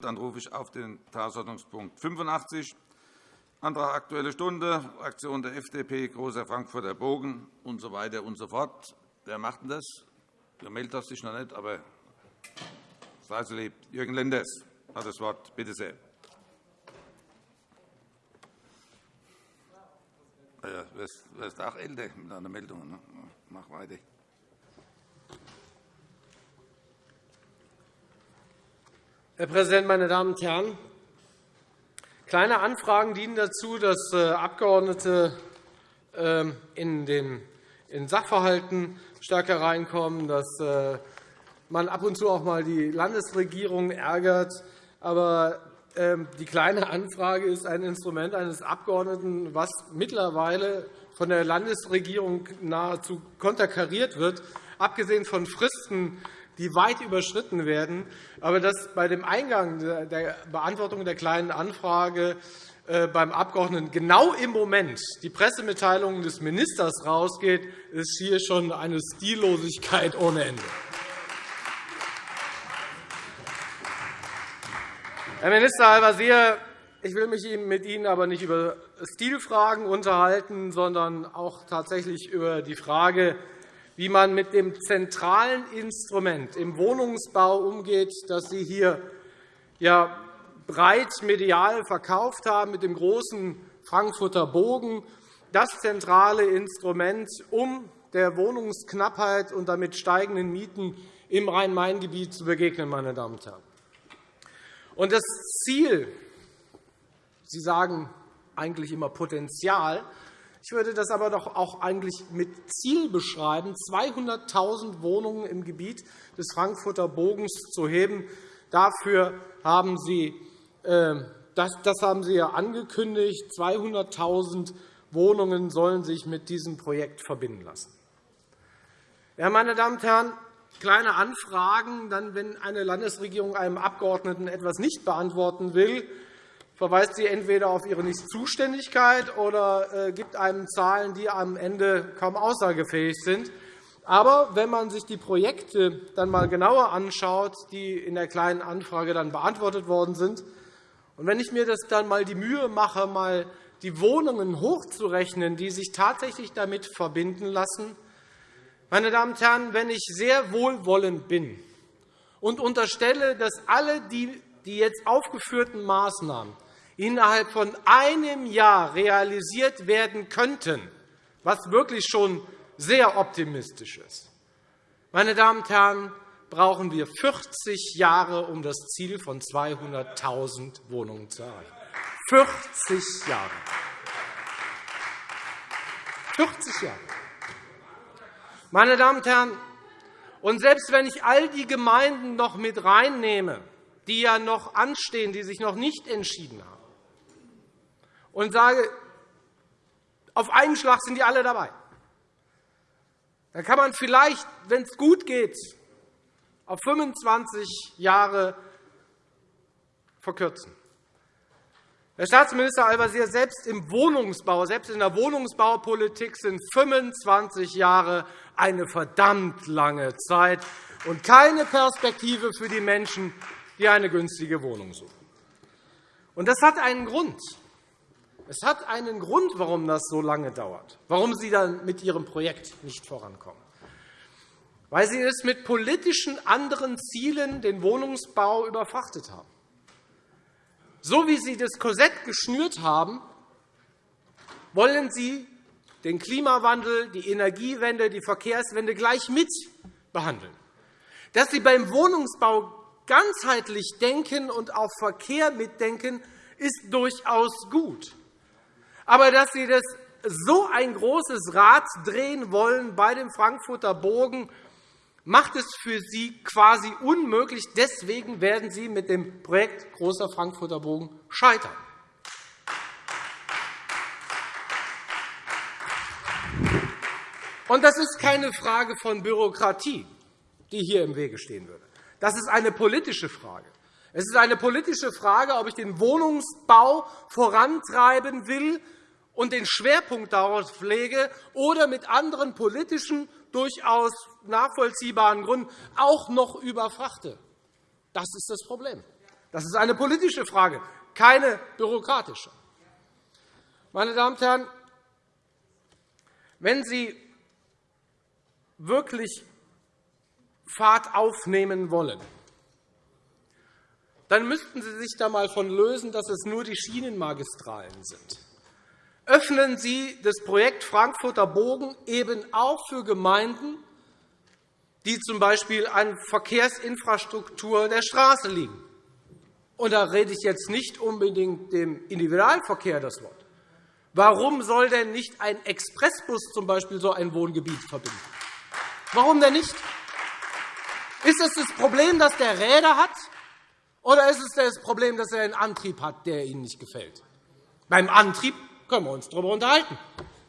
Dann rufe ich auf den Tagesordnungspunkt 85, Antrag Aktuelle Stunde, Fraktion der FDP, Großer Frankfurter Bogen usw. So weiter und so fort. Wer macht denn das? Du meldest dich noch nicht, aber sei so lieb. Jürgen Lenders hat das Wort. Bitte sehr. Ja, du wirst auch älter mit einer Meldung. Ne? Mach weiter. Herr Präsident, meine Damen und Herren! Kleine Anfragen dienen dazu, dass äh, Abgeordnete ähm, in den Sachverhalten stärker reinkommen, dass äh, man ab und zu auch einmal die Landesregierung ärgert. Aber ähm, die Kleine Anfrage ist ein Instrument eines Abgeordneten, was mittlerweile von der Landesregierung nahezu konterkariert wird, abgesehen von Fristen, die weit überschritten werden, aber dass bei dem Eingang der Beantwortung der Kleinen Anfrage äh, beim Abgeordneten genau im Moment die Pressemitteilung des Ministers rausgeht, ist hier schon eine Stillosigkeit ohne Ende. Herr Minister Al-Wazir, ich will mich mit Ihnen aber nicht über Stilfragen unterhalten, sondern auch tatsächlich über die Frage, wie man mit dem zentralen Instrument im Wohnungsbau umgeht, das Sie hier ja breit medial verkauft haben, mit dem großen Frankfurter Bogen, das zentrale Instrument, um der Wohnungsknappheit und damit steigenden Mieten im Rhein-Main-Gebiet zu begegnen. Meine Damen und Herren. Und das Ziel, Sie sagen eigentlich immer Potenzial, ich würde das aber doch auch eigentlich mit Ziel beschreiben, 200.000 Wohnungen im Gebiet des Frankfurter Bogens zu heben. Dafür haben Sie, äh, das, das haben Sie ja angekündigt. 200.000 Wohnungen sollen sich mit diesem Projekt verbinden lassen. Ja, meine Damen und Herren, kleine Anfragen, dann, wenn eine Landesregierung einem Abgeordneten etwas nicht beantworten will, verweist sie entweder auf ihre Nichtzuständigkeit oder äh, gibt einem Zahlen, die am Ende kaum aussagefähig sind. Aber wenn man sich die Projekte dann einmal genauer anschaut, die in der Kleinen Anfrage dann beantwortet worden sind, und wenn ich mir das dann einmal die Mühe mache, mal die Wohnungen hochzurechnen, die sich tatsächlich damit verbinden lassen, meine Damen und Herren, wenn ich sehr wohlwollend bin und unterstelle, dass alle die jetzt aufgeführten Maßnahmen innerhalb von einem Jahr realisiert werden könnten, was wirklich schon sehr optimistisch ist. Meine Damen und Herren, brauchen wir 40 Jahre, um das Ziel von 200.000 Wohnungen zu erreichen. 40 Jahre. 40 Jahre. Meine Damen und Herren, und selbst wenn ich all die Gemeinden noch mit reinnehme, die ja noch anstehen, die sich noch nicht entschieden haben, und sage, auf einen Schlag sind die alle dabei. Dann kann man vielleicht, wenn es gut geht, auf 25 Jahre verkürzen. Herr Staatsminister Al-Wazir, selbst im Wohnungsbau, selbst in der Wohnungsbaupolitik sind 25 Jahre eine verdammt lange Zeit und keine Perspektive für die Menschen, die eine günstige Wohnung suchen. Das hat einen Grund. Es hat einen Grund, warum das so lange dauert, warum Sie dann mit Ihrem Projekt nicht vorankommen. Weil Sie es mit politischen anderen Zielen den Wohnungsbau überfrachtet haben. So wie Sie das Korsett geschnürt haben, wollen Sie den Klimawandel, die Energiewende, die Verkehrswende gleich mit behandeln. Dass Sie beim Wohnungsbau ganzheitlich denken und auf Verkehr mitdenken, ist durchaus gut. Aber dass Sie das so ein großes Rad drehen wollen bei dem Frankfurter Bogen, macht es für Sie quasi unmöglich. Deswegen werden Sie mit dem Projekt Großer Frankfurter Bogen scheitern. Und das ist keine Frage von Bürokratie, die hier im Wege stehen würde. Das ist eine politische Frage. Es ist eine politische Frage, ob ich den Wohnungsbau vorantreiben will und den Schwerpunkt darauf lege oder mit anderen politischen, durchaus nachvollziehbaren Gründen auch noch überfrachte. Das ist das Problem. Das ist eine politische Frage, keine bürokratische. Meine Damen und Herren, wenn Sie wirklich Fahrt aufnehmen wollen, dann müssten Sie sich da einmal von lösen, dass es nur die Schienenmagistralen sind. Öffnen Sie das Projekt Frankfurter Bogen eben auch für Gemeinden, die z.B. an Verkehrsinfrastruktur der Straße liegen. Und da rede ich jetzt nicht unbedingt dem Individualverkehr das Wort. Warum soll denn nicht ein Expressbus z.B. so ein Wohngebiet verbinden? Warum denn nicht? Ist es das Problem, dass der Räder hat, oder ist es das Problem, dass er einen Antrieb hat, der Ihnen nicht gefällt? Beim Antrieb können wir uns darüber unterhalten.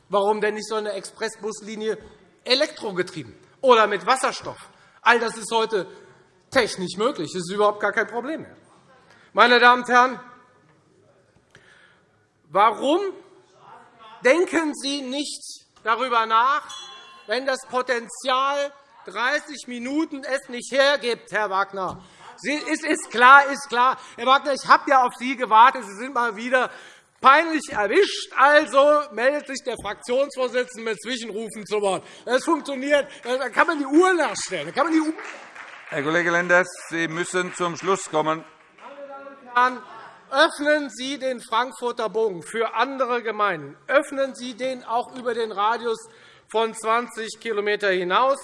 Warum denn nicht so eine Expressbuslinie elektrogetrieben oder mit Wasserstoff? All das ist heute technisch möglich. Das ist überhaupt gar kein Problem mehr. Meine Damen und Herren, warum denken Sie nicht darüber nach, wenn das Potenzial 30 Minuten es nicht hergibt, Herr Wagner? Es ist klar, ist klar. Herr Wagner, ich habe ja auf Sie gewartet. Sie sind mal wieder peinlich erwischt. Also meldet sich der Fraktionsvorsitzende mit Zwischenrufen zu Wort. Das funktioniert. Da kann man die Uhr nachstellen. Kann man die Uhr Herr Kollege Lenders, Sie müssen zum Schluss kommen. Herren, öffnen Sie den Frankfurter Bogen für andere Gemeinden. Öffnen Sie den auch über den Radius von 20 km hinaus.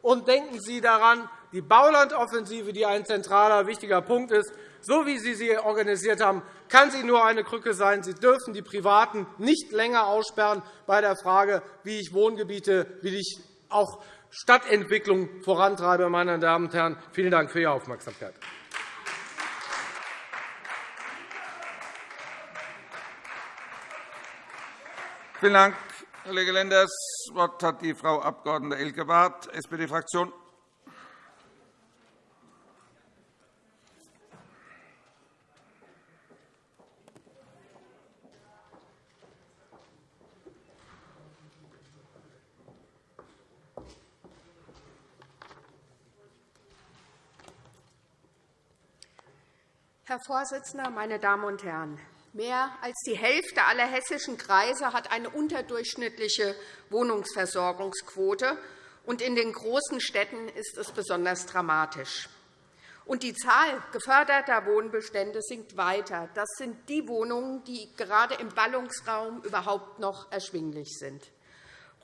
Und denken Sie daran, die Baulandoffensive, die ein zentraler, wichtiger Punkt ist, so wie Sie sie organisiert haben, kann sie nur eine Krücke sein. Sie dürfen die Privaten nicht länger aussperren bei der Frage, wie ich Wohngebiete, wie ich auch Stadtentwicklung vorantreibe. Meine Damen und Herren, vielen Dank für Ihre Aufmerksamkeit. Vielen Dank, Kollege Lenders. Das Wort hat die Frau Abg. Elke Barth, SPD-Fraktion. Herr Vorsitzender, meine Damen und Herren! Mehr als die Hälfte aller hessischen Kreise hat eine unterdurchschnittliche Wohnungsversorgungsquote, und in den großen Städten ist es besonders dramatisch. Und die Zahl geförderter Wohnbestände sinkt weiter. Das sind die Wohnungen, die gerade im Ballungsraum überhaupt noch erschwinglich sind.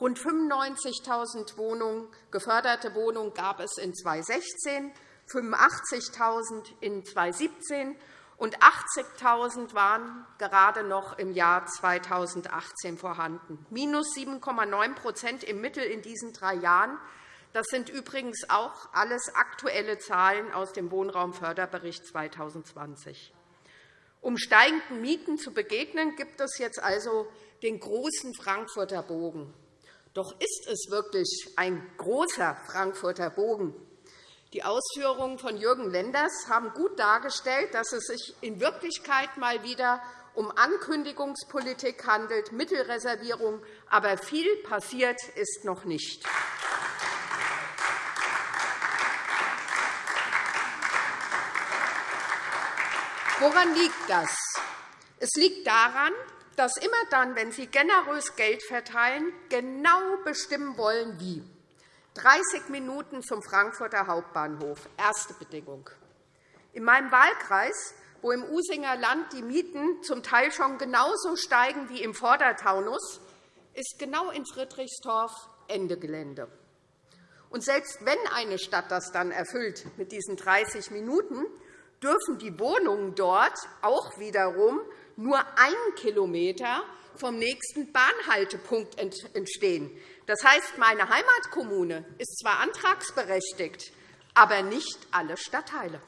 Rund 95.000 Wohnungen, geförderte Wohnungen gab es in 2016, 85.000 in 2017 und 80.000 waren gerade noch im Jahr 2018 vorhanden, minus 7,9% im Mittel in diesen drei Jahren. Das sind übrigens auch alles aktuelle Zahlen aus dem Wohnraumförderbericht 2020. Um steigenden Mieten zu begegnen, gibt es jetzt also den großen Frankfurter Bogen. Doch ist es wirklich ein großer Frankfurter Bogen? Die Ausführungen von Jürgen Lenders haben gut dargestellt, dass es sich in Wirklichkeit mal wieder um Ankündigungspolitik handelt, Mittelreservierung, aber viel passiert ist noch nicht. Woran liegt das? Es liegt daran, dass immer dann, wenn Sie generös Geld verteilen, genau bestimmen wollen, wie. 30 Minuten zum Frankfurter Hauptbahnhof. Erste Bedingung. In meinem Wahlkreis, wo im Usinger Land die Mieten zum Teil schon genauso steigen wie im Vordertaunus, ist genau in Friedrichsdorf Ende Gelände. Und selbst wenn eine Stadt das dann erfüllt mit diesen 30 Minuten, dürfen die Wohnungen dort auch wiederum nur einen Kilometer vom nächsten Bahnhaltepunkt entstehen. Das heißt, meine Heimatkommune ist zwar antragsberechtigt, aber nicht alle Stadtteile.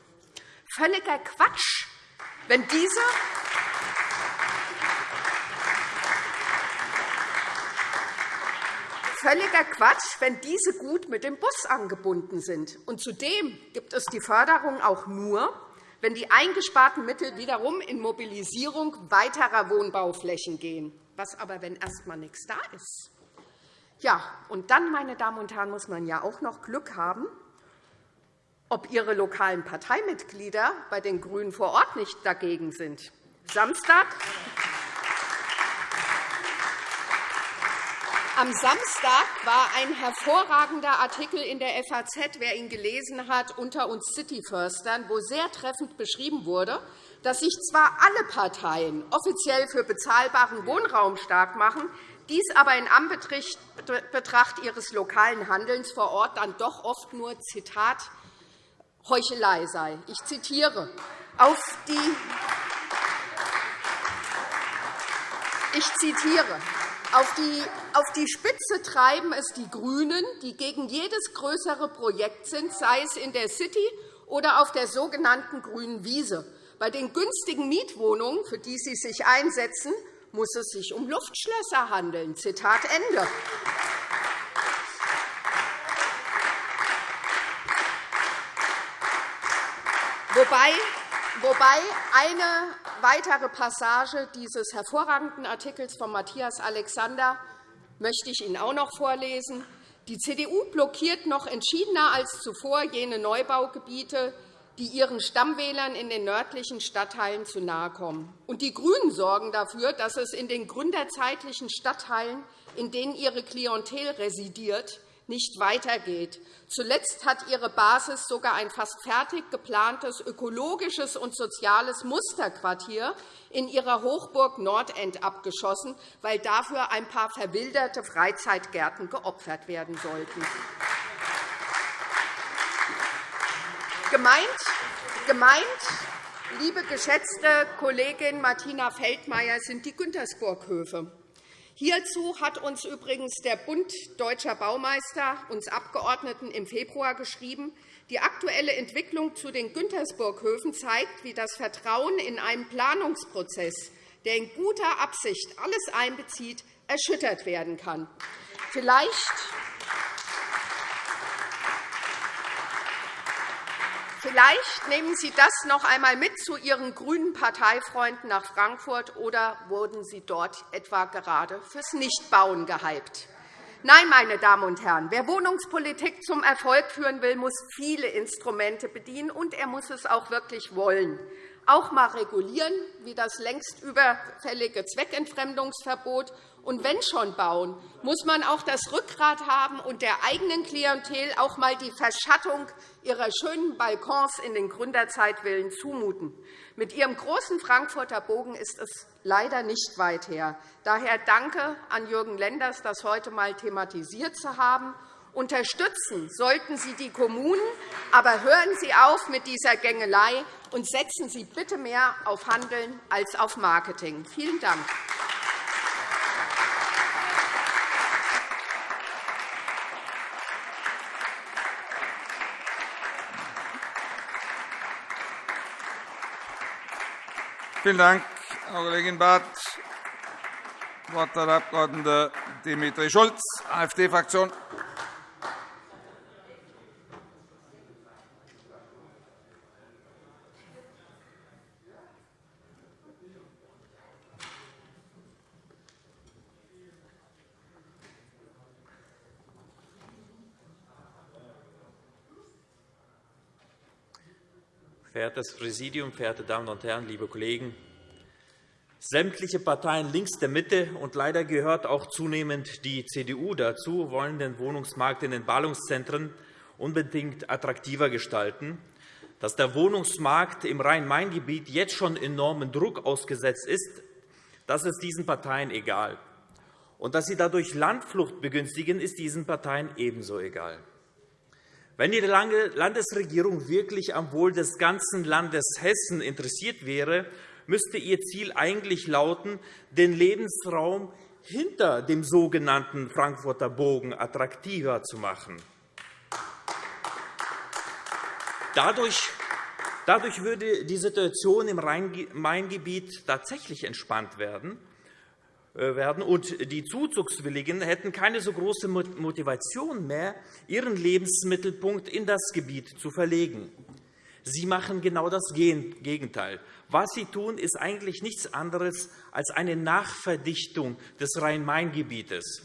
Völliger Quatsch, wenn diese völliger Quatsch, wenn diese gut mit dem Bus angebunden sind. Und zudem gibt es die Förderung auch nur, wenn die eingesparten Mittel wiederum in Mobilisierung weiterer Wohnbauflächen gehen. Was aber, wenn erst einmal nichts da ist? Ja, und dann, meine Damen und Herren, muss man ja auch noch Glück haben. ob Ihre lokalen Parteimitglieder bei den GRÜNEN vor Ort nicht dagegen sind. Samstag Am Samstag war ein hervorragender Artikel in der FAZ, wer ihn gelesen hat, unter uns Cityförstern, wo sehr treffend beschrieben wurde, dass sich zwar alle Parteien offiziell für bezahlbaren Wohnraum stark machen, dies aber in Anbetracht ihres lokalen Handelns vor Ort dann doch oft nur Zitat Heuchelei sei. Ich zitiere. Auf die ich zitiere. Auf die, auf die Spitze treiben es die GRÜNEN, die gegen jedes größere Projekt sind, sei es in der City oder auf der sogenannten grünen Wiese. Bei den günstigen Mietwohnungen, für die Sie sich einsetzen, muss es sich um Luftschlösser handeln. Zitat Ende. Wobei, wobei eine weitere Passage dieses hervorragenden Artikels von Matthias Alexander möchte ich Ihnen auch noch vorlesen. Die CDU blockiert noch entschiedener als zuvor jene Neubaugebiete, die ihren Stammwählern in den nördlichen Stadtteilen zu nahe kommen. Und die GRÜNEN sorgen dafür, dass es in den gründerzeitlichen Stadtteilen, in denen ihre Klientel residiert, nicht weitergeht. Zuletzt hat ihre Basis sogar ein fast fertig geplantes ökologisches und soziales Musterquartier in ihrer Hochburg Nordend abgeschossen, weil dafür ein paar verwilderte Freizeitgärten geopfert werden sollten. Gemeint, gemeint, liebe geschätzte Kollegin Martina Feldmayer, sind die Güntersburg-Höfe. Hierzu hat uns übrigens der Bund Deutscher Baumeister, uns Abgeordneten, im Februar geschrieben. Die aktuelle Entwicklung zu den Güntersburg-Höfen zeigt, wie das Vertrauen in einen Planungsprozess, der in guter Absicht alles einbezieht, erschüttert werden kann. Vielleicht Vielleicht nehmen Sie das noch einmal mit zu Ihren grünen Parteifreunden nach Frankfurt, oder wurden Sie dort etwa gerade fürs Nichtbauen gehypt? Nein, meine Damen und Herren, wer Wohnungspolitik zum Erfolg führen will, muss viele Instrumente bedienen, und er muss es auch wirklich wollen. Auch einmal regulieren, wie das längst überfällige Zweckentfremdungsverbot und wenn schon bauen, muss man auch das Rückgrat haben und der eigenen Klientel auch einmal die Verschattung ihrer schönen Balkons in den Gründerzeitvillen zumuten. Mit Ihrem großen Frankfurter Bogen ist es leider nicht weit her. Daher danke an Jürgen Lenders, das heute einmal thematisiert zu haben. Unterstützen sollten Sie die Kommunen, aber hören Sie auf mit dieser Gängelei und setzen Sie bitte mehr auf Handeln als auf Marketing. Vielen Dank. Vielen Dank, Frau Kollegin Barth. Das Wort hat der Abg. Dimitri Schulz, AfD-Fraktion. Verehrtes Präsidium, verehrte Damen und Herren, liebe Kollegen! Sämtliche Parteien links der Mitte und leider gehört auch zunehmend die CDU dazu, wollen den Wohnungsmarkt in den Ballungszentren unbedingt attraktiver gestalten. Dass der Wohnungsmarkt im Rhein-Main-Gebiet jetzt schon enormen Druck ausgesetzt ist, das ist diesen Parteien egal. Und dass sie dadurch Landflucht begünstigen, ist diesen Parteien ebenso egal. Wenn die Landesregierung wirklich am Wohl des ganzen Landes Hessen interessiert wäre, müsste ihr Ziel eigentlich lauten, den Lebensraum hinter dem sogenannten Frankfurter Bogen attraktiver zu machen. Dadurch würde die Situation im Rhein-Main-Gebiet tatsächlich entspannt werden. Äh, werden. Und die Zuzugswilligen hätten keine so große Motivation mehr, ihren Lebensmittelpunkt in das Gebiet zu verlegen. Sie machen genau das Gegenteil. Was Sie tun, ist eigentlich nichts anderes als eine Nachverdichtung des Rhein-Main-Gebietes.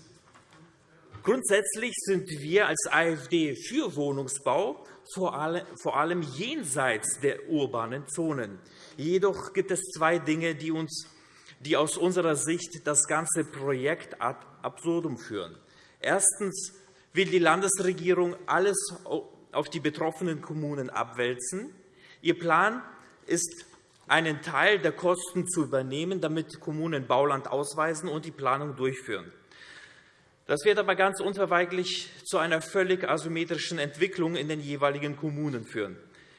Grundsätzlich sind wir als AfD für Wohnungsbau, vor allem jenseits der urbanen Zonen. Jedoch gibt es zwei Dinge, die, uns, die aus unserer Sicht das ganze Projekt ad absurdum führen. Erstens will die Landesregierung alles auf die betroffenen Kommunen abwälzen. Ihr Plan ist, einen Teil der Kosten zu übernehmen, damit Kommunen Bauland ausweisen und die Planung durchführen. Das wird aber ganz unverweigerlich zu einer völlig asymmetrischen Entwicklung in den jeweiligen Kommunen führen.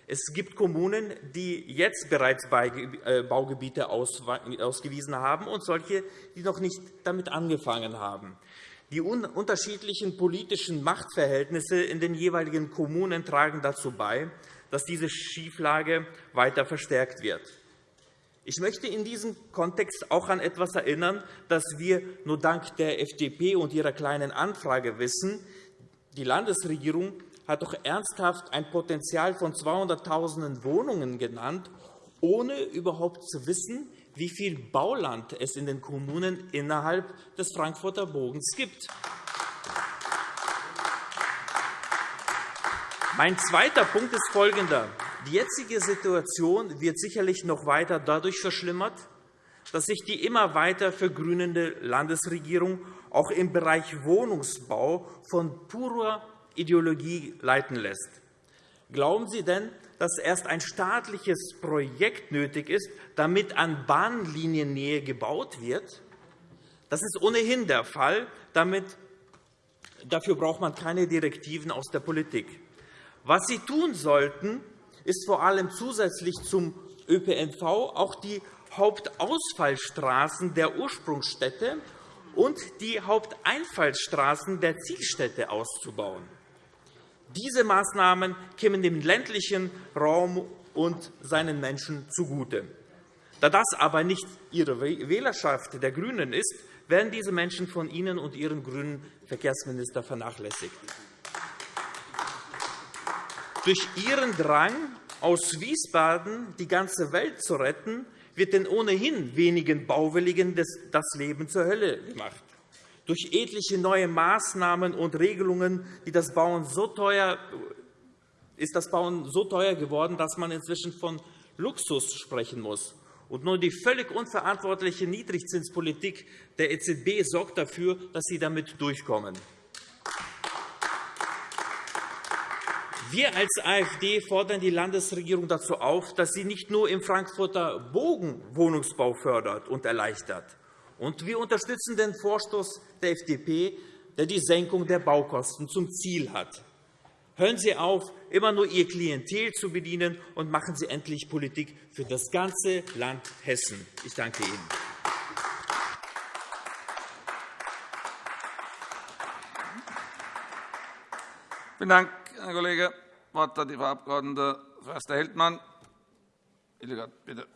Es gibt Kommunen, die jetzt bereits äh, Baugebiete ausgewiesen haben, und solche, die noch nicht damit angefangen haben. Die unterschiedlichen politischen Machtverhältnisse in den jeweiligen Kommunen tragen dazu bei, dass diese Schieflage weiter verstärkt wird. Ich möchte in diesem Kontext auch an etwas erinnern, das wir nur dank der FDP und ihrer Kleinen Anfrage wissen. Die Landesregierung hat doch ernsthaft ein Potenzial von 200.000 Wohnungen genannt, ohne überhaupt zu wissen, wie viel Bauland es in den Kommunen innerhalb des Frankfurter Bogens gibt. Mein zweiter Punkt ist folgender. Die jetzige Situation wird sicherlich noch weiter dadurch verschlimmert, dass sich die immer weiter vergrünende Landesregierung auch im Bereich Wohnungsbau von purer Ideologie leiten lässt. Glauben Sie denn, dass erst ein staatliches Projekt nötig ist, damit an Bahnliniennähe gebaut wird? Das ist ohnehin der Fall. Damit, dafür braucht man keine Direktiven aus der Politik. Was Sie tun sollten, ist vor allem zusätzlich zum ÖPNV auch die Hauptausfallstraßen der Ursprungsstädte und die Haupteinfallsstraßen der Zielstädte auszubauen. Diese Maßnahmen kämen dem ländlichen Raum und seinen Menschen zugute. Da das aber nicht Ihre Wählerschaft der GRÜNEN ist, werden diese Menschen von Ihnen und Ihrem grünen Verkehrsminister vernachlässigt. Durch Ihren Drang, aus Wiesbaden die ganze Welt zu retten, wird den ohnehin wenigen Bauwilligen das Leben zur Hölle gemacht durch etliche neue Maßnahmen und Regelungen die das Bauen so teuer, ist das Bauen so teuer geworden, dass man inzwischen von Luxus sprechen muss. Und nur die völlig unverantwortliche Niedrigzinspolitik der EZB sorgt dafür, dass sie damit durchkommen. Wir als AfD fordern die Landesregierung dazu auf, dass sie nicht nur im Frankfurter Bogen Wohnungsbau fördert und erleichtert, und wir unterstützen den Vorstoß der FDP, der die Senkung der Baukosten zum Ziel hat. Hören Sie auf, immer nur Ihr Klientel zu bedienen, und machen Sie endlich Politik für das ganze Land Hessen. Ich danke Ihnen. Vielen Dank, Herr Kollege. Das Wort hat die Frau Abg. Förster-Heldmann. Bitte.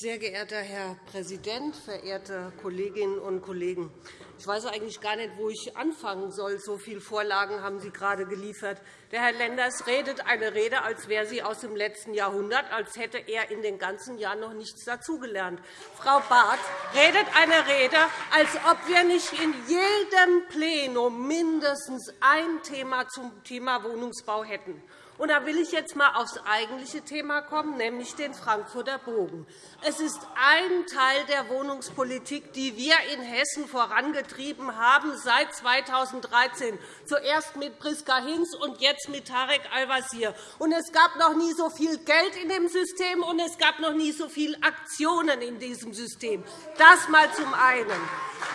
Sehr geehrter Herr Präsident, verehrte Kolleginnen und Kollegen! Ich weiß eigentlich gar nicht, wo ich anfangen soll. So viele Vorlagen haben Sie gerade geliefert. Der Herr Lenders redet eine Rede, als wäre sie aus dem letzten Jahrhundert, als hätte er in den ganzen Jahren noch nichts dazugelernt. Frau Barth redet eine Rede, als ob wir nicht in jedem Plenum mindestens ein Thema zum Thema Wohnungsbau hätten. Und da will ich jetzt einmal aufs eigentliche Thema kommen, nämlich den Frankfurter Bogen. Es ist ein Teil der Wohnungspolitik, die wir in Hessen vorangetrieben haben seit 2013, zuerst mit Priska Hinz und jetzt mit Tarek Al-Wazir. Es gab noch nie so viel Geld in dem System, und es gab noch nie so viele Aktionen in diesem System. Das einmal zum einen.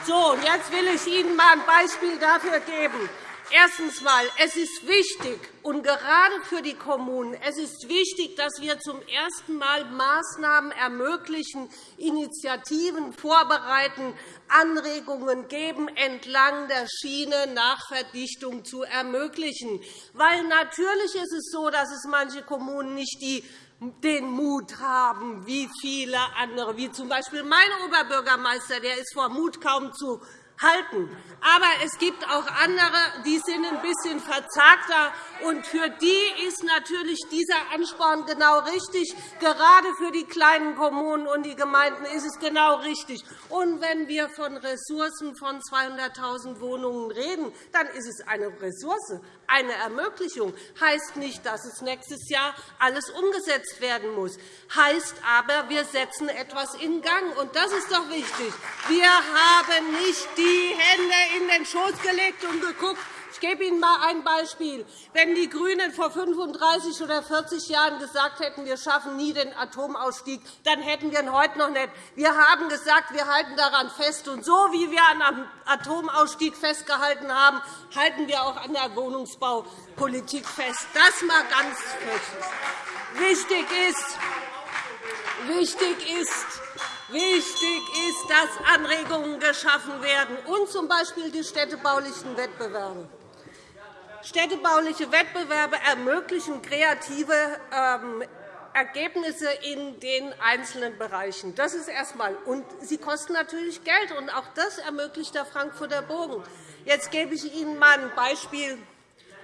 So, jetzt will ich Ihnen einmal ein Beispiel dafür geben. Erstens einmal, es ist wichtig, und gerade für die Kommunen, es ist wichtig, dass wir zum ersten Mal Maßnahmen ermöglichen, Initiativen vorbereiten, Anregungen geben, entlang der Schiene Nachverdichtung zu ermöglichen. Weil natürlich ist es so, dass es manche Kommunen nicht die den Mut haben, wie viele andere, wie z. B. mein Oberbürgermeister, der ist vor Mut kaum zu halten. Aber es gibt auch andere, die sind ein bisschen verzagter. Und für die ist natürlich dieser Ansporn genau richtig. Gerade für die kleinen Kommunen und die Gemeinden ist es genau richtig. Und wenn wir von Ressourcen von 200.000 Wohnungen reden, dann ist es eine Ressource, eine Ermöglichung. Heißt nicht, dass es nächstes Jahr alles umgesetzt werden muss. Heißt aber, wir setzen etwas in Gang. Und das ist doch wichtig. Wir haben nicht die Hände in den Schoß gelegt und geguckt, ich gebe Ihnen einmal ein Beispiel. Wenn die GRÜNEN vor 35 oder 40 Jahren gesagt hätten, wir schaffen nie den Atomausstieg, dann hätten wir ihn heute noch nicht. Wir haben gesagt, wir halten daran fest. Und so wie wir an dem Atomausstieg festgehalten haben, halten wir auch an der Wohnungsbaupolitik fest. Das mal ganz kurz. Wichtig ist, wichtig ist, Wichtig ist, dass Anregungen geschaffen werden, und z. B. die städtebaulichen Wettbewerbe. Städtebauliche Wettbewerbe ermöglichen kreative ähm, Ergebnisse in den einzelnen Bereichen. Das ist erst einmal. Und sie kosten natürlich Geld, und auch das ermöglicht der Frankfurter Bogen. Jetzt gebe ich Ihnen einmal ein Beispiel.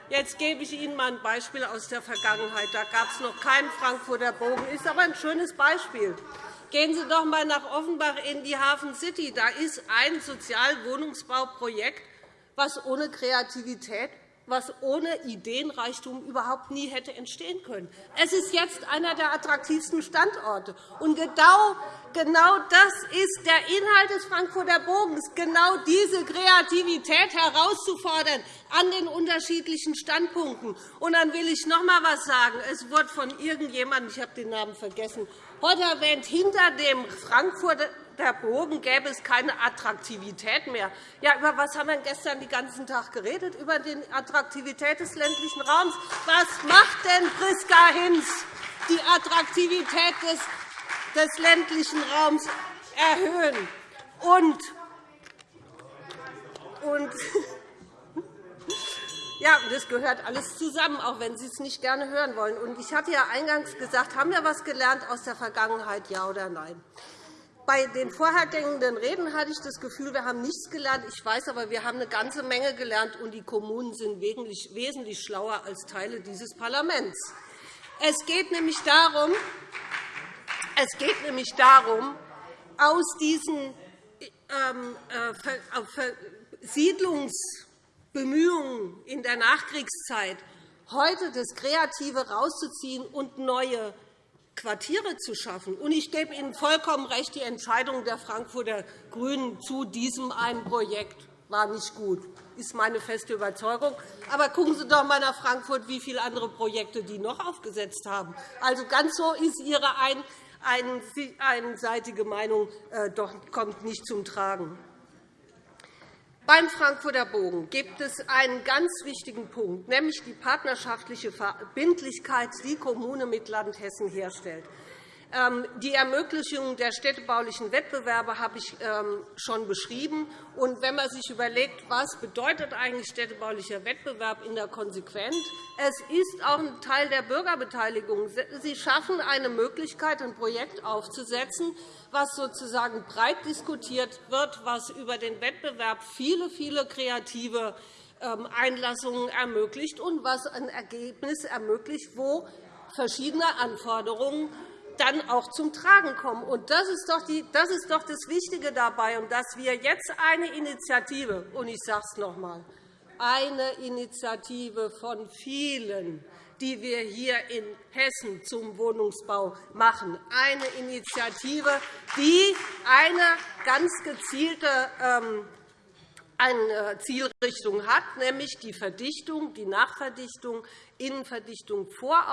Jetzt gebe ich Ihnen einmal ein Beispiel aus der Vergangenheit. Da gab es noch keinen Frankfurter Bogen. Ist aber ein schönes Beispiel. Gehen Sie doch einmal nach Offenbach in die Hafen City. Da ist ein Sozialwohnungsbauprojekt, das ohne Kreativität was ohne Ideenreichtum überhaupt nie hätte entstehen können. Es ist jetzt einer der attraktivsten Standorte. Und genau, genau das ist der Inhalt des Frankfurter Bogens, genau diese Kreativität herauszufordern an den unterschiedlichen Standpunkten. Und dann will ich noch einmal etwas sagen. Es wurde von irgendjemandem, ich habe den Namen vergessen, heute erwähnt, hinter dem Frankfurter der Bogen gäbe es keine Attraktivität mehr. Ja, über was haben wir gestern den ganzen Tag geredet? Über die Attraktivität des ländlichen Raums. Was macht denn Priska Hinz, die Attraktivität des, des ländlichen Raums erhöhen? Und, und ja, das gehört alles zusammen, auch wenn Sie es nicht gerne hören wollen. Ich hatte ja eingangs gesagt, haben wir etwas gelernt aus der Vergangenheit, ja oder nein? Bei den vorhergehenden Reden hatte ich das Gefühl, wir haben nichts gelernt. Ich weiß aber, wir haben eine ganze Menge gelernt, und die Kommunen sind wesentlich schlauer als Teile dieses Parlaments. Es geht nämlich darum, es geht nämlich darum aus diesen ähm, äh, Siedlungsbemühungen in der Nachkriegszeit heute das Kreative herauszuziehen und neue Quartiere zu schaffen. ich gebe Ihnen vollkommen recht, die Entscheidung der Frankfurter GRÜNEN zu diesem einen Projekt war nicht gut. Das ist meine feste Überzeugung. Aber gucken Sie doch einmal nach Frankfurt, wie viele andere Projekte die noch aufgesetzt haben. Also, ganz so ist Ihre einseitige Meinung äh, doch kommt nicht zum Tragen. Beim Frankfurter Bogen gibt es einen ganz wichtigen Punkt, nämlich die partnerschaftliche Verbindlichkeit, die Kommune mit Land Hessen herstellt. Ähm, die Ermöglichung der städtebaulichen Wettbewerbe habe ich ähm, schon beschrieben. Und wenn man sich überlegt, was bedeutet eigentlich städtebaulicher Wettbewerb in der Konsequenz, es ist auch ein Teil der Bürgerbeteiligung. Sie schaffen eine Möglichkeit, ein Projekt aufzusetzen, was sozusagen breit diskutiert wird, was über den Wettbewerb viele, viele kreative ähm, Einlassungen ermöglicht und was ein Ergebnis ermöglicht, wo verschiedene Anforderungen dann auch zum Tragen kommen. Und das, ist doch die, das ist doch das Wichtige dabei, und dass wir jetzt eine Initiative, und ich sage es noch einmal, eine Initiative von vielen, die wir hier in Hessen zum Wohnungsbau machen. Eine Initiative, die eine ganz gezielte ähm, eine Zielrichtung hat, nämlich die Verdichtung, die Nachverdichtung, Innenverdichtung vor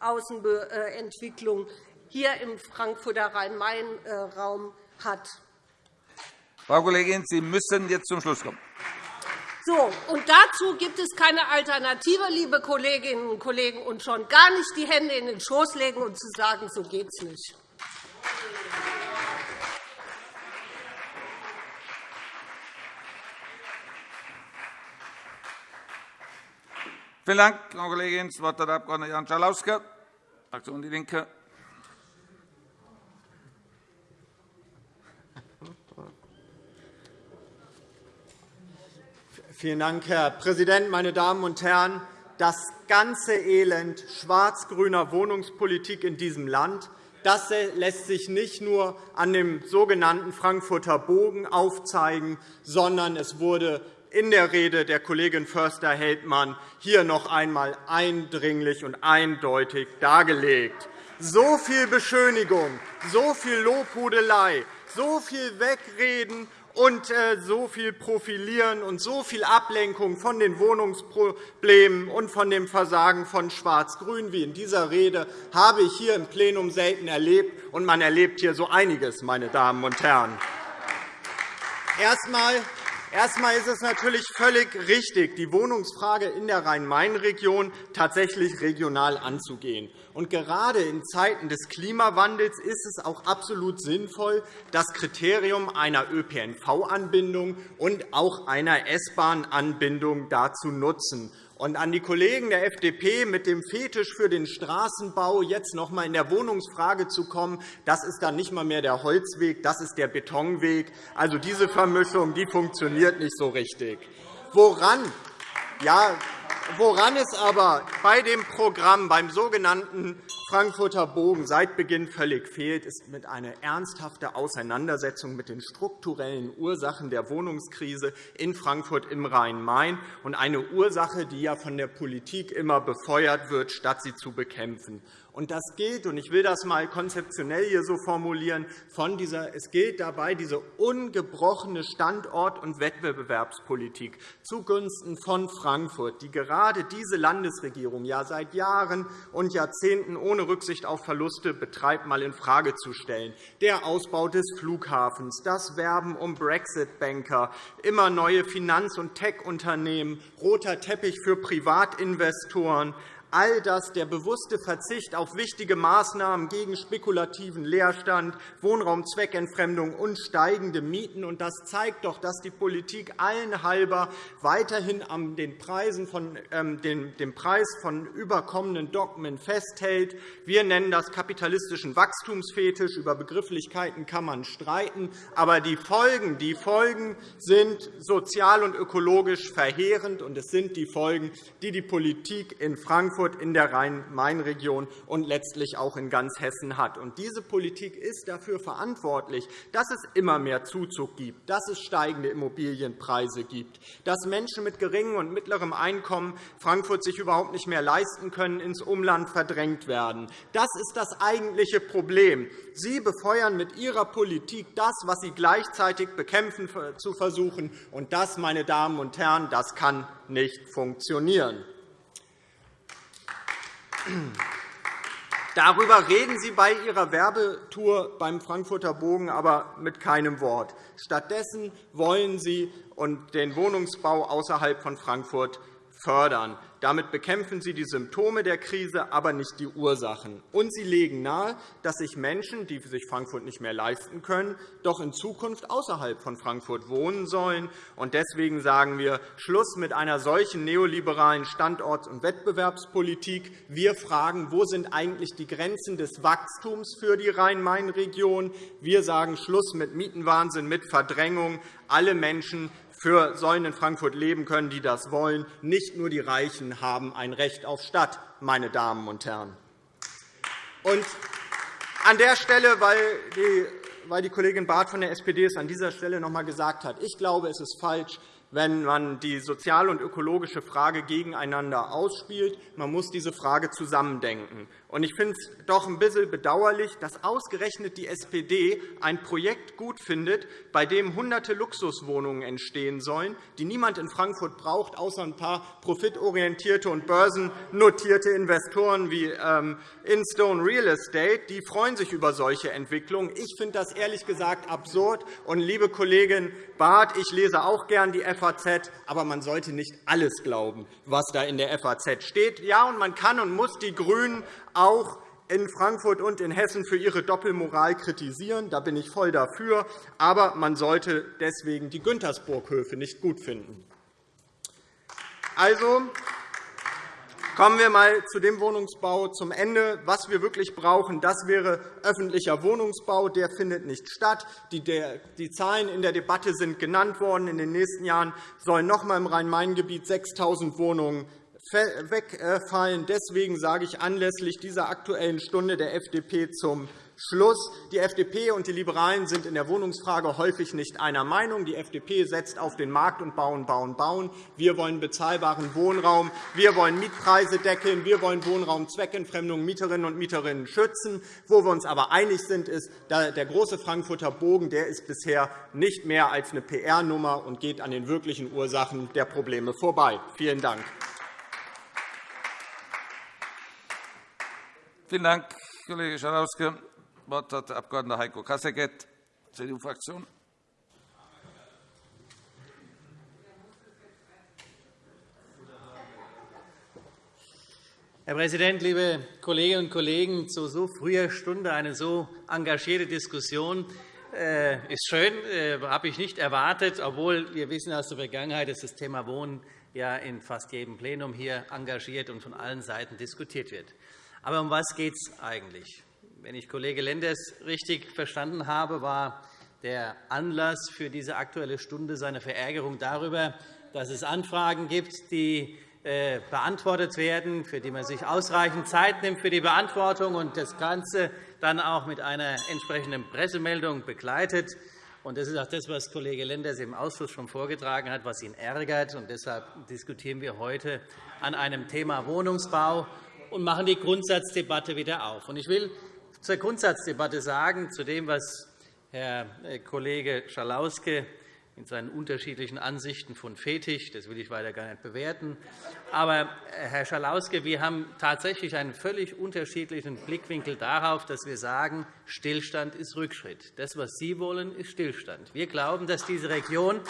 Außenentwicklung hier im Frankfurter Rhein-Main-Raum hat. Frau Kollegin, Sie müssen jetzt zum Schluss kommen. So, und dazu gibt es keine Alternative, liebe Kolleginnen und Kollegen, und schon gar nicht die Hände in den Schoß legen und zu sagen, so geht es nicht. Vielen Dank, Frau Kollegin. Das Wort hat der Abg. Jan Schalauske, Fraktion DIE LINKE. Vielen Dank, Herr Präsident, meine Damen und Herren! Das ganze Elend schwarz-grüner Wohnungspolitik in diesem Land das lässt sich nicht nur an dem sogenannten Frankfurter Bogen aufzeigen, sondern es wurde in der Rede der Kollegin Förster-Heldmann hier noch einmal eindringlich und eindeutig dargelegt. So viel Beschönigung, so viel Lobhudelei, so viel Wegreden und äh, so viel Profilieren und so viel Ablenkung von den Wohnungsproblemen und von dem Versagen von Schwarz-Grün wie in dieser Rede habe ich hier im Plenum selten erlebt. Und man erlebt hier so einiges, meine Damen und Herren. Erst Erst einmal ist es natürlich völlig richtig, die Wohnungsfrage in der Rhein-Main-Region tatsächlich regional anzugehen. Und gerade in Zeiten des Klimawandels ist es auch absolut sinnvoll, das Kriterium einer ÖPNV-Anbindung und auch einer S-Bahn-Anbindung dazu nutzen. Und an die Kollegen der FDP mit dem Fetisch für den Straßenbau jetzt noch einmal in der Wohnungsfrage zu kommen, das ist dann nicht einmal mehr der Holzweg, das ist der Betonweg. Also diese Vermischung die funktioniert nicht so richtig. Woran, ja, woran es aber bei dem Programm, beim sogenannten Frankfurter Bogen seit Beginn völlig fehlt, ist mit einer ernsthaften Auseinandersetzung mit den strukturellen Ursachen der Wohnungskrise in Frankfurt im Rhein-Main und eine Ursache, die ja von der Politik immer befeuert wird, statt sie zu bekämpfen. Und das gilt, und ich will das einmal konzeptionell hier so formulieren, von dieser, es gilt dabei diese ungebrochene Standort- und Wettbewerbspolitik zugunsten von Frankfurt, die gerade diese Landesregierung ja seit Jahren und Jahrzehnten ohne Rücksicht auf Verluste betreibt, mal infrage zu stellen. Der Ausbau des Flughafens, das Werben um Brexit-Banker, immer neue Finanz- und Tech-Unternehmen, roter Teppich für Privatinvestoren, all das der bewusste Verzicht auf wichtige Maßnahmen gegen spekulativen Leerstand, Wohnraumzweckentfremdung und steigende Mieten. Und das zeigt doch, dass die Politik allen halber weiterhin an den Preisen von, ähm, dem Preis von überkommenen Dogmen festhält. Wir nennen das kapitalistischen Wachstumsfetisch. Über Begrifflichkeiten kann man streiten. Aber die Folgen, die Folgen sind sozial und ökologisch verheerend. Und es sind die Folgen, die die Politik in Frankfurt Frankfurt in der Rhein-Main-Region und letztlich auch in ganz Hessen hat. Und diese Politik ist dafür verantwortlich, dass es immer mehr Zuzug gibt, dass es steigende Immobilienpreise gibt, dass Menschen mit geringem und mittlerem Einkommen Frankfurt sich überhaupt nicht mehr leisten können, ins Umland verdrängt werden. Das ist das eigentliche Problem. Sie befeuern mit Ihrer Politik das, was Sie gleichzeitig bekämpfen zu versuchen. Und das, meine Damen und Herren, das kann nicht funktionieren. Darüber reden Sie bei Ihrer Werbetour beim Frankfurter Bogen aber mit keinem Wort. Stattdessen wollen Sie den Wohnungsbau außerhalb von Frankfurt fördern. Damit bekämpfen Sie die Symptome der Krise, aber nicht die Ursachen. Und Sie legen nahe, dass sich Menschen, die sich Frankfurt nicht mehr leisten können, doch in Zukunft außerhalb von Frankfurt wohnen sollen. Und deswegen sagen wir Schluss mit einer solchen neoliberalen Standorts- und Wettbewerbspolitik. Wir fragen, wo sind eigentlich die Grenzen des Wachstums für die Rhein-Main-Region? Wir sagen Schluss mit Mietenwahnsinn, mit Verdrängung. Alle Menschen für sollen in Frankfurt leben können, die das wollen. Nicht nur die Reichen haben ein Recht auf Stadt, meine Damen und Herren. Und an der Stelle, weil die, weil die Kollegin Barth von der SPD es an dieser Stelle noch einmal gesagt hat, ich glaube, es ist falsch, wenn man die soziale und ökologische Frage gegeneinander ausspielt. Man muss diese Frage zusammendenken. Ich finde es doch ein bisschen bedauerlich, dass ausgerechnet die SPD ein Projekt gut findet, bei dem Hunderte Luxuswohnungen entstehen sollen, die niemand in Frankfurt braucht, außer ein paar profitorientierte und börsennotierte Investoren wie ähm, Instone Real Estate. Die freuen sich über solche Entwicklungen. Ich finde das ehrlich gesagt absurd. Und, liebe Kollegin Barth, ich lese auch gern die FAZ, aber man sollte nicht alles glauben, was da in der FAZ steht. Ja, und man kann und muss die GRÜNEN auch in Frankfurt und in Hessen für ihre Doppelmoral kritisieren. Da bin ich voll dafür. Aber man sollte deswegen die Güntersburg-Höfe nicht gut finden. Also Kommen wir einmal zu dem Wohnungsbau zum Ende. Was wir wirklich brauchen, das wäre öffentlicher Wohnungsbau. Der findet nicht statt. Die Zahlen in der Debatte sind genannt worden. In den nächsten Jahren sollen noch einmal im Rhein-Main-Gebiet 6.000 Wohnungen wegfallen. Deswegen sage ich anlässlich dieser Aktuellen Stunde der FDP zum Schluss. Die FDP und die Liberalen sind in der Wohnungsfrage häufig nicht einer Meinung. Die FDP setzt auf den Markt und bauen, bauen, bauen. Wir wollen bezahlbaren Wohnraum. Wir wollen Mietpreise deckeln. Wir wollen Wohnraumzweckentfremdung Mieterinnen und Mieterinnen schützen. Wo wir uns aber einig sind, ist, der große Frankfurter Bogen der ist bisher nicht mehr als eine PR-Nummer und geht an den wirklichen Ursachen der Probleme vorbei. Vielen Dank. Vielen Dank, Kollege Schalauske. Das Wort hat der Abg. Heiko Kasseckert, CDU-Fraktion. Herr Präsident, liebe Kolleginnen und Kollegen! Zu so früher Stunde eine so engagierte Diskussion äh, ist schön, äh, habe ich nicht erwartet, obwohl wir wissen aus der Vergangenheit, dass das Thema Wohnen in fast jedem Plenum hier engagiert und von allen Seiten diskutiert wird. Aber um was geht es eigentlich? Wenn ich Kollege Lenders richtig verstanden habe, war der Anlass für diese Aktuelle Stunde seine Verärgerung darüber, dass es Anfragen gibt, die äh, beantwortet werden, für die man sich ausreichend Zeit nimmt für die Beantwortung und das Ganze dann auch mit einer entsprechenden Pressemeldung begleitet. Das ist auch das, was Kollege Lenders im Ausschuss schon vorgetragen hat, was ihn ärgert. Deshalb diskutieren wir heute an einem Thema Wohnungsbau und machen die Grundsatzdebatte wieder auf. Ich will zur Grundsatzdebatte sagen, zu dem, was Herr äh, Kollege Schalauske in seinen unterschiedlichen Ansichten von Fetisch, das will ich weiter gar nicht bewerten. Aber, äh, Herr Schalauske, wir haben tatsächlich einen völlig unterschiedlichen Blickwinkel darauf, dass wir sagen, Stillstand ist Rückschritt. Das, was Sie wollen, ist Stillstand. Wir glauben, dass diese Region,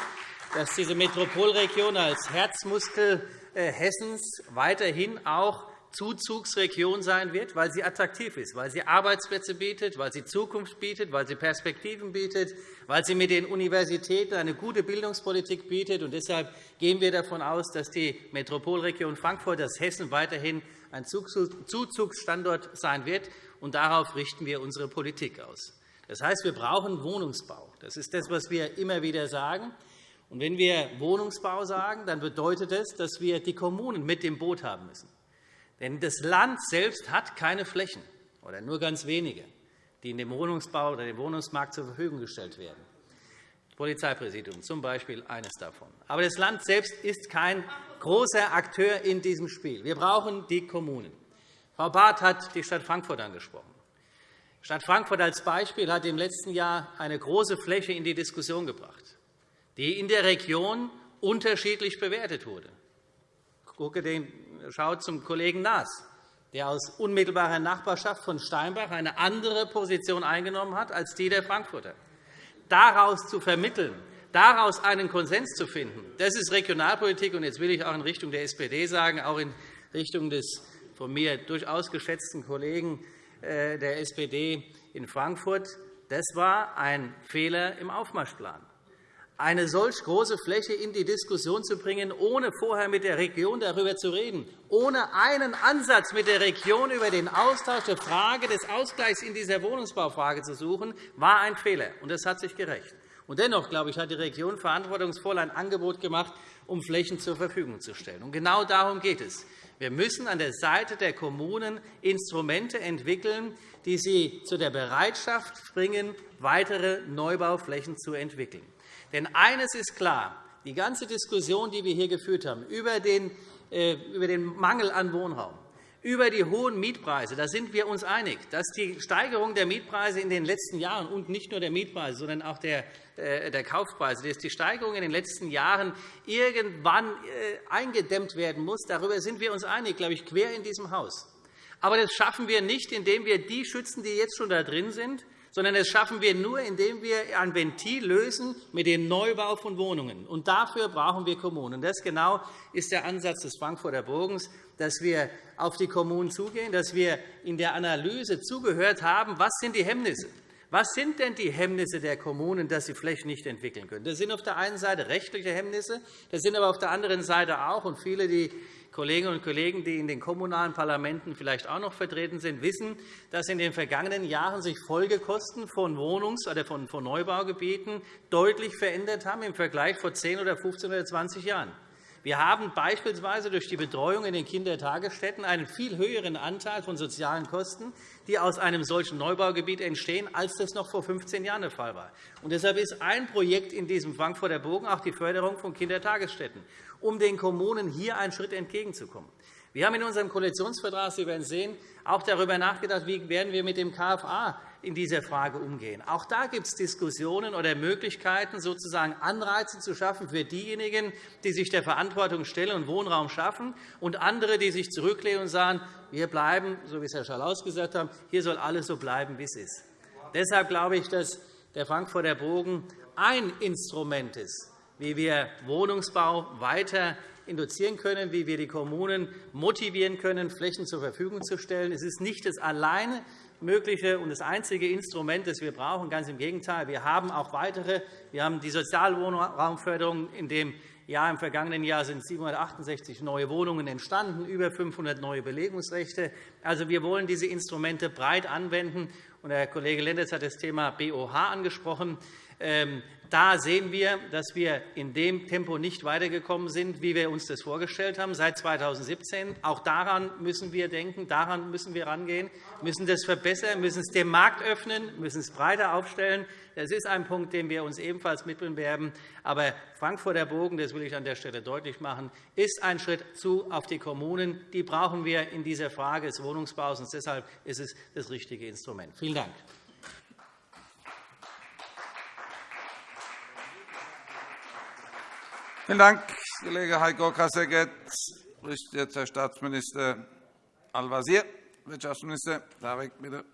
dass diese Metropolregion als Herzmuskel äh, Hessens weiterhin auch Zuzugsregion sein wird, weil sie attraktiv ist, weil sie Arbeitsplätze bietet, weil sie Zukunft bietet, weil sie Perspektiven bietet, weil sie mit den Universitäten eine gute Bildungspolitik bietet. Und deshalb gehen wir davon aus, dass die Metropolregion Frankfurt, das Hessen weiterhin ein Zuzugsstandort sein wird. Und darauf richten wir unsere Politik aus. Das heißt, wir brauchen Wohnungsbau. Das ist das, was wir immer wieder sagen. Und wenn wir Wohnungsbau sagen, dann bedeutet das, dass wir die Kommunen mit dem Boot haben müssen. Denn das Land selbst hat keine Flächen oder nur ganz wenige, die in dem Wohnungsbau oder dem Wohnungsmarkt zur Verfügung gestellt werden. Das Polizeipräsidium zum Beispiel eines davon. Aber das Land selbst ist kein großer Akteur in diesem Spiel. Wir brauchen die Kommunen. Frau Barth hat die Stadt Frankfurt angesprochen. Die Stadt Frankfurt als Beispiel hat im letzten Jahr eine große Fläche in die Diskussion gebracht, die in der Region unterschiedlich bewertet wurde. Ich gucke den schaut zum Kollegen Naas, der aus unmittelbarer Nachbarschaft von Steinbach eine andere Position eingenommen hat als die der Frankfurter. Daraus zu vermitteln, daraus einen Konsens zu finden, das ist Regionalpolitik. Und jetzt will ich auch in Richtung der SPD sagen, auch in Richtung des von mir durchaus geschätzten Kollegen äh, der SPD in Frankfurt. Das war ein Fehler im Aufmarschplan eine solch große Fläche in die Diskussion zu bringen, ohne vorher mit der Region darüber zu reden, ohne einen Ansatz mit der Region über den Austausch der Frage des Ausgleichs in dieser Wohnungsbaufrage zu suchen, war ein Fehler. und Das hat sich gerecht. Und dennoch glaube ich, hat die Region verantwortungsvoll ein Angebot gemacht, um Flächen zur Verfügung zu stellen. Und genau darum geht es. Wir müssen an der Seite der Kommunen Instrumente entwickeln, die sie zu der Bereitschaft bringen, weitere Neubauflächen zu entwickeln. Denn eines ist klar. Die ganze Diskussion, die wir hier geführt haben, über den, äh, über den Mangel an Wohnraum, über die hohen Mietpreise, da sind wir uns einig, dass die Steigerung der Mietpreise in den letzten Jahren und nicht nur der Mietpreise, sondern auch der, äh, der Kaufpreise, dass die Steigerung in den letzten Jahren irgendwann äh, eingedämmt werden muss. Darüber sind wir uns einig, glaube ich, quer in diesem Haus. Aber das schaffen wir nicht, indem wir die schützen, die jetzt schon da drin sind, sondern das schaffen wir nur, indem wir ein Ventil lösen mit dem Neubau von Wohnungen. Und dafür brauchen wir Kommunen. Das genau ist der Ansatz des Frankfurter Bogens, dass wir auf die Kommunen zugehen, dass wir in der Analyse zugehört haben, was sind die Hemmnisse Was sind denn die Hemmnisse der Kommunen, dass sie Flächen nicht entwickeln können? Das sind auf der einen Seite rechtliche Hemmnisse, das sind aber auf der anderen Seite auch, und viele, die Kolleginnen und Kollegen, die in den kommunalen Parlamenten vielleicht auch noch vertreten sind, wissen, dass in den vergangenen Jahren sich Folgekosten von Wohnungs- oder von Neubaugebieten deutlich verändert haben im Vergleich vor 10 oder 15 oder 20 Jahren. Wir haben beispielsweise durch die Betreuung in den Kindertagesstätten einen viel höheren Anteil von sozialen Kosten, die aus einem solchen Neubaugebiet entstehen, als das noch vor 15 Jahren der Fall war. Und deshalb ist ein Projekt in diesem Frankfurter Bogen auch die Förderung von Kindertagesstätten, um den Kommunen hier einen Schritt entgegenzukommen. Wir haben in unserem Koalitionsvertrag, Sie werden sehen, auch darüber nachgedacht, wie werden wir mit dem KFA in dieser Frage umgehen. Auch da gibt es Diskussionen oder Möglichkeiten, sozusagen Anreize zu schaffen für diejenigen, die sich der Verantwortung stellen und Wohnraum schaffen, und andere, die sich zurücklehnen und sagen, wir bleiben, so wie es Herr Schalaus gesagt hat, hier soll alles so bleiben, wie es ist. Deshalb glaube ich, dass der Frankfurter Bogen ein Instrument ist, wie wir Wohnungsbau weiter induzieren können, wie wir die Kommunen motivieren können, Flächen zur Verfügung zu stellen. Es ist nicht das alleine mögliche und das einzige Instrument, das wir brauchen. Ganz im Gegenteil. Wir haben auch weitere. Wir haben die Sozialwohnraumförderung. In dem Jahr, im vergangenen Jahr sind 768 neue Wohnungen entstanden, über 500 neue Belegungsrechte. Also, wir wollen diese Instrumente breit anwenden. Herr Kollege Lenders hat das Thema BOH angesprochen. Ähm, da sehen wir, dass wir in dem Tempo nicht weitergekommen sind, wie wir uns das vorgestellt haben, seit 2017. Auch daran müssen wir denken, daran müssen wir herangehen, müssen das verbessern, müssen es dem Markt öffnen, müssen es breiter aufstellen. Das ist ein Punkt, den wir uns ebenfalls mitbewerben. Aber Frankfurter Bogen, das will ich an der Stelle deutlich machen, ist ein Schritt zu auf die Kommunen. Die brauchen wir in dieser Frage des Wohnungsbaus. Und deshalb ist es das richtige Instrument. Vielen Dank. Vielen Dank, Kollege Heiko Kasseckert. spricht jetzt Herr Staatsminister Al-Wazir. Wirtschaftsminister Tarek, bitte.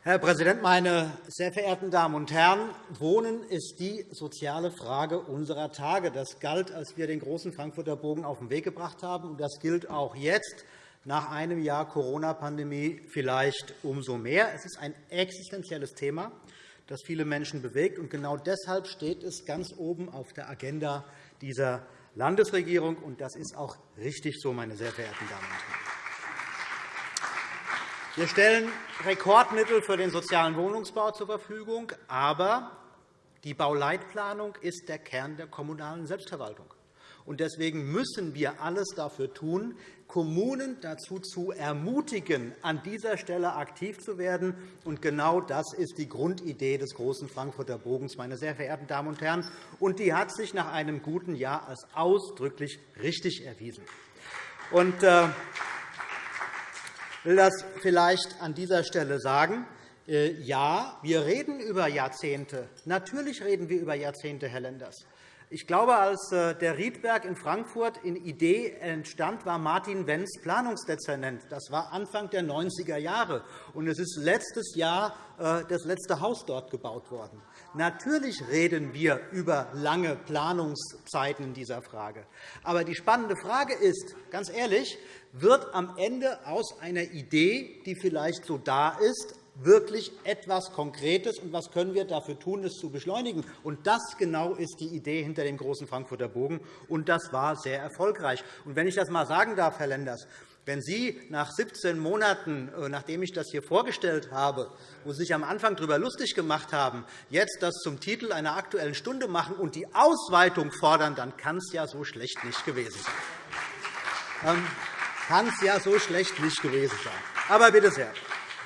Herr Präsident, meine sehr verehrten Damen und Herren! Wohnen ist die soziale Frage unserer Tage. Das galt, als wir den großen Frankfurter Bogen auf den Weg gebracht haben, und das gilt auch jetzt nach einem Jahr Corona-Pandemie vielleicht umso mehr. Es ist ein existenzielles Thema das viele Menschen bewegt. Und genau deshalb steht es ganz oben auf der Agenda dieser Landesregierung. Und das ist auch richtig so, meine sehr verehrten Damen und Herren. Wir stellen Rekordmittel für den sozialen Wohnungsbau zur Verfügung. Aber die Bauleitplanung ist der Kern der kommunalen Selbstverwaltung. Deswegen müssen wir alles dafür tun, Kommunen dazu zu ermutigen, an dieser Stelle aktiv zu werden. Und genau das ist die Grundidee des großen Frankfurter Bogens, meine sehr verehrten Damen und Herren. Und die hat sich nach einem guten Jahr als ausdrücklich richtig erwiesen. Und, äh, ich will das vielleicht an dieser Stelle sagen. Äh, ja, wir reden über Jahrzehnte. Natürlich reden wir über Jahrzehnte, Herr Lenders. Ich glaube, als äh, der Riedberg in Frankfurt in Idee entstand, war Martin Wenz Planungsdezernent. Das war Anfang der 90er Jahre. Und es ist letztes Jahr äh, das letzte Haus dort gebaut worden. Natürlich reden wir über lange Planungszeiten in dieser Frage. Aber die spannende Frage ist, ganz ehrlich, wird am Ende aus einer Idee, die vielleicht so da ist, wirklich etwas Konkretes, und was können wir dafür tun, es zu beschleunigen. Und das genau ist die Idee hinter dem großen Frankfurter Bogen, und das war sehr erfolgreich. Und wenn ich das einmal sagen darf, Herr Lenders, wenn Sie nach 17 Monaten, äh, nachdem ich das hier vorgestellt habe, wo Sie sich am Anfang darüber lustig gemacht haben, jetzt das zum Titel einer Aktuellen Stunde machen und die Ausweitung fordern, dann kann es ja so schlecht nicht gewesen sein. Ähm, kann es ja so schlecht nicht gewesen sein. Aber bitte sehr.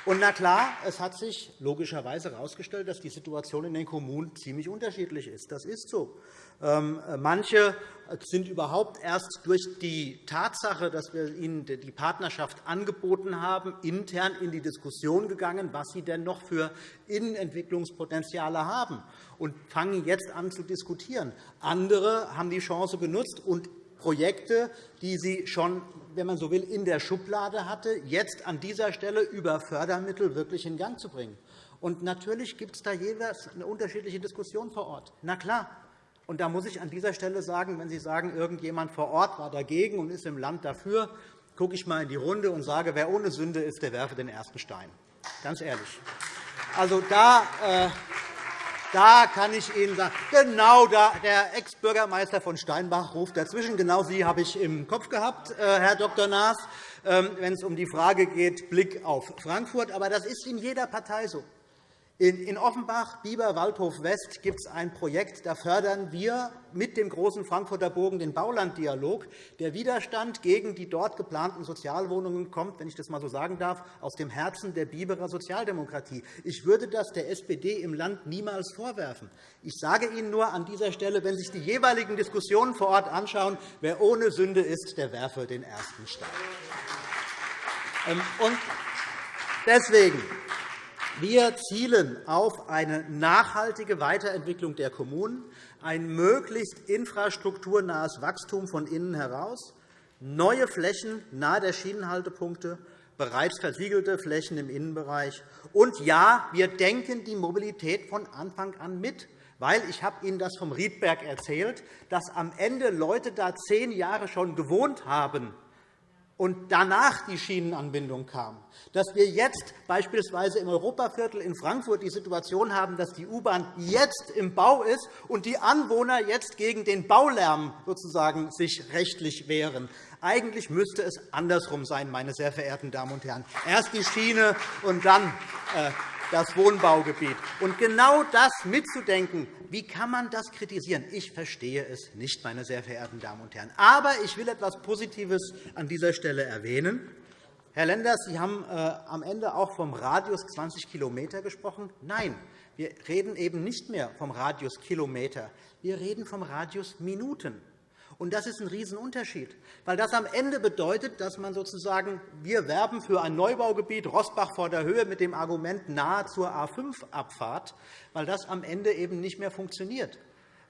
Und na klar, es hat sich logischerweise herausgestellt, dass die Situation in den Kommunen ziemlich unterschiedlich ist. Das ist so. Ähm, manche sind überhaupt erst durch die Tatsache, dass wir ihnen die Partnerschaft angeboten haben, intern in die Diskussion gegangen, was sie denn noch für Innenentwicklungspotenziale haben, und fangen jetzt an zu diskutieren. Andere haben die Chance genutzt und Projekte, die sie schon, wenn man so will, in der Schublade hatte, jetzt an dieser Stelle über Fördermittel wirklich in Gang zu bringen. Und natürlich gibt es da jeweils eine unterschiedliche Diskussion vor Ort. Na klar. Und da muss ich an dieser Stelle sagen, wenn Sie sagen, irgendjemand vor Ort war dagegen und ist im Land dafür, gucke ich einmal in die Runde und sage, wer ohne Sünde ist, der werfe den ersten Stein. Ganz ehrlich. Also da, äh, da kann ich Ihnen sagen, genau da, der Ex-Bürgermeister von Steinbach ruft dazwischen. Genau Sie habe ich im Kopf gehabt, äh, Herr Dr. Naas, ähm, wenn es um die Frage geht, Blick auf Frankfurt. Aber das ist in jeder Partei so. In Offenbach, Bieber, Waldhof West gibt es ein Projekt, da fördern wir mit dem großen Frankfurter Bogen den Baulanddialog. Der Widerstand gegen die dort geplanten Sozialwohnungen kommt, wenn ich das einmal so sagen darf, aus dem Herzen der Biberer Sozialdemokratie. Ich würde das der SPD im Land niemals vorwerfen. Ich sage Ihnen nur an dieser Stelle, wenn Sie sich die jeweiligen Diskussionen vor Ort anschauen, wer ohne Sünde ist, der werfe den ersten Stein. Ähm, deswegen wir zielen auf eine nachhaltige Weiterentwicklung der Kommunen, ein möglichst infrastrukturnahes Wachstum von innen heraus, neue Flächen nahe der Schienenhaltepunkte, bereits versiegelte Flächen im Innenbereich. Und ja, wir denken die Mobilität von Anfang an mit. Weil ich habe Ihnen das vom Riedberg erzählt, dass am Ende Leute da zehn Jahre schon gewohnt haben und danach die Schienenanbindung kam, dass wir jetzt beispielsweise im Europaviertel in Frankfurt die Situation haben, dass die U-Bahn jetzt im Bau ist und die Anwohner jetzt gegen den Baulärm sozusagen sich rechtlich wehren. Eigentlich müsste es andersrum sein, meine sehr verehrten Damen und Herren. Erst die Schiene und dann äh, das Wohnbaugebiet. Und genau das mitzudenken, wie kann man das kritisieren? Ich verstehe es nicht, meine sehr verehrten Damen und Herren. Aber ich will etwas Positives an dieser Stelle erwähnen. Herr Lenders, Sie haben äh, am Ende auch vom Radius 20 km gesprochen. Nein, wir reden eben nicht mehr vom Radius Kilometer. Wir reden vom Radius Minuten. Und das ist ein Riesenunterschied, weil das am Ende bedeutet, dass man sozusagen wir werben für ein Neubaugebiet Rossbach vor der Höhe mit dem Argument nahe zur A5-Abfahrt, weil das am Ende eben nicht mehr funktioniert.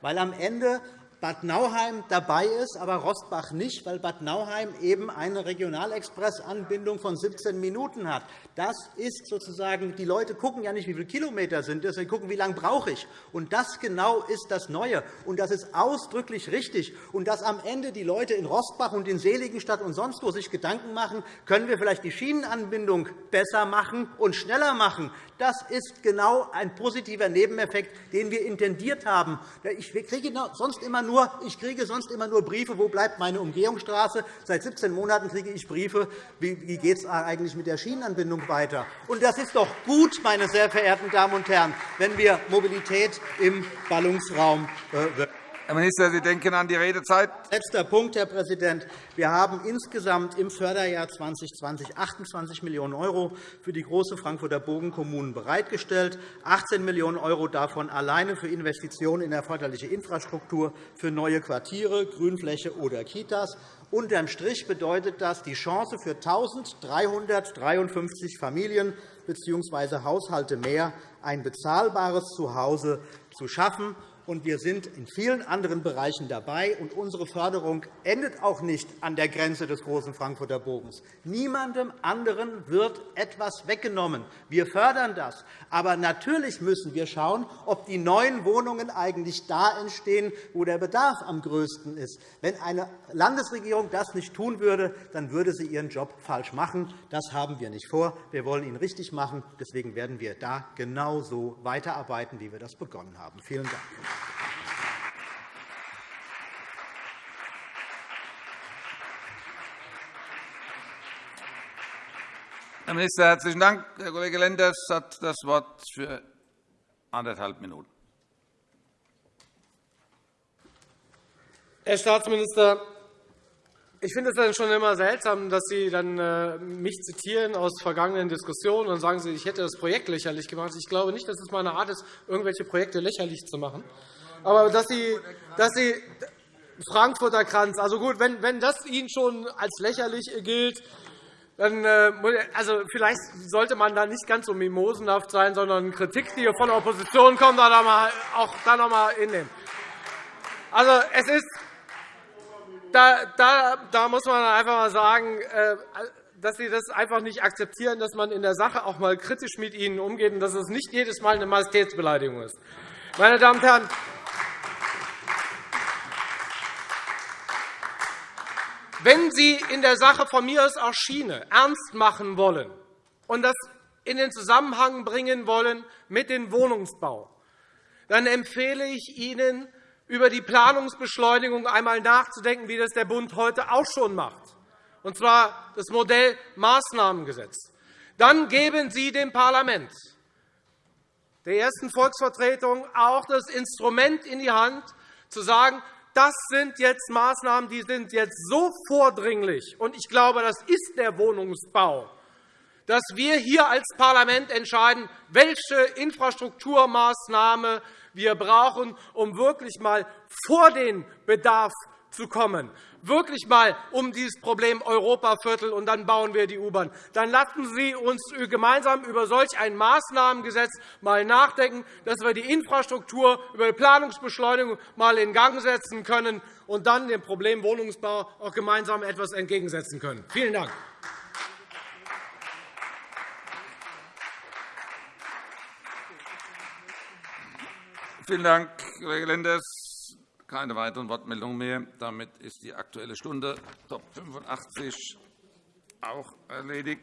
Weil am Ende Bad Nauheim dabei ist, aber Rostbach nicht, weil Bad Nauheim eben eine Regionalexpressanbindung von 17 Minuten hat. Das ist sozusagen, die Leute gucken ja nicht, wie viele Kilometer sind es, sondern gucken, wie lange brauche ich. Und das genau ist das Neue. Und das ist ausdrücklich richtig. Und dass am Ende die Leute in Rostbach und in Seligenstadt und sonst wo sich Gedanken machen, können wir vielleicht die Schienenanbindung besser machen und schneller machen. Das ist genau ein positiver Nebeneffekt, den wir intendiert haben. Ich kriege sonst immer nur, ich kriege sonst immer nur Briefe, wo bleibt meine Umgehungsstraße. Seit 17 Monaten kriege ich Briefe, wie geht es eigentlich mit der Schienenanbindung weiter. Und das ist doch gut, meine sehr verehrten Damen und Herren, wenn wir Mobilität im Ballungsraum äh, Herr Minister, Sie denken an die Redezeit. Letzter Punkt, Herr Präsident. Wir haben insgesamt im Förderjahr 2020 28 Millionen € für die große Frankfurter Bogenkommunen bereitgestellt, 18 Millionen € davon alleine für Investitionen in erforderliche Infrastruktur für neue Quartiere, Grünfläche oder Kitas. Unterm Strich bedeutet das die Chance für 1.353 Familien bzw. Haushalte mehr, ein bezahlbares Zuhause zu schaffen und wir sind in vielen anderen Bereichen dabei. Und unsere Förderung endet auch nicht an der Grenze des großen Frankfurter Bogens. Niemandem anderen wird etwas weggenommen. Wir fördern das. Aber natürlich müssen wir schauen, ob die neuen Wohnungen eigentlich da entstehen, wo der Bedarf am größten ist. Wenn eine Landesregierung das nicht tun würde, dann würde sie ihren Job falsch machen. Das haben wir nicht vor. Wir wollen ihn richtig machen. Deswegen werden wir da genauso weiterarbeiten, wie wir das begonnen haben. Vielen Dank. Herr Minister, herzlichen Dank. Herr Kollege Lenders hat das Wort für anderthalb Minuten. Herr Staatsminister, ich finde es schon immer seltsam, dass Sie dann äh, mich zitieren aus vergangenen Diskussionen und sagen, ich hätte das Projekt lächerlich gemacht. Ich glaube nicht, dass es meine Art ist, irgendwelche Projekte lächerlich zu machen. Aber dass Sie, dass Sie Frankfurter Kranz, also gut, wenn, wenn das Ihnen schon als lächerlich gilt, dann, äh, also vielleicht sollte man da nicht ganz so mimosenhaft sein, sondern Kritik, die von der Opposition kommt, auch da noch einmal hinnehmen. Also, es ist, da, da, da muss man einfach mal sagen, äh, dass Sie das einfach nicht akzeptieren, dass man in der Sache auch einmal kritisch mit Ihnen umgeht und dass es nicht jedes Mal eine Majestätsbeleidigung ist. Meine Damen und Herren, wenn Sie in der Sache von mir aus auch Schiene ernst machen wollen und das in den Zusammenhang bringen wollen mit dem Wohnungsbau, dann empfehle ich Ihnen, über die Planungsbeschleunigung einmal nachzudenken, wie das der Bund heute auch schon macht, und zwar das Modell Maßnahmengesetz. Dann geben Sie dem Parlament, der ersten Volksvertretung, auch das Instrument in die Hand, zu sagen, das sind jetzt Maßnahmen, die sind jetzt so vordringlich, und ich glaube, das ist der Wohnungsbau, dass wir hier als Parlament entscheiden, welche Infrastrukturmaßnahme wir brauchen, um wirklich einmal vor den Bedarf zu kommen, wirklich einmal um dieses Problem Europaviertel, und dann bauen wir die U-Bahn. Dann lassen Sie uns gemeinsam über solch ein Maßnahmengesetz mal nachdenken, dass wir die Infrastruktur über die Planungsbeschleunigung mal in Gang setzen können und dann dem Problem Wohnungsbau auch gemeinsam etwas entgegensetzen können. Vielen Dank. Vielen Dank, Kollege Lenders. Keine weiteren Wortmeldungen mehr. Damit ist die Aktuelle Stunde Top 85 auch erledigt.